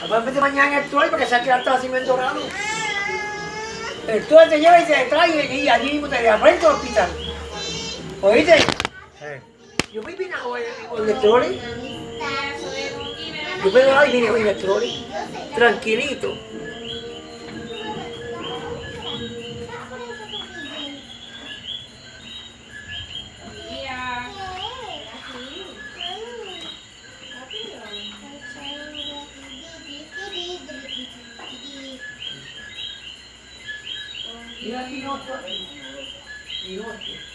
Después de mañana el tour porque se ha quedado así dorado. El tour te lleva y te trae y allí mismo te lleva frente al hospital. ¿Oíste? Yo me vine con el trolley. Yo me ahí vine en el trolley. Tranquilito. 你看，非常漂亮，非常漂亮，非常漂亮。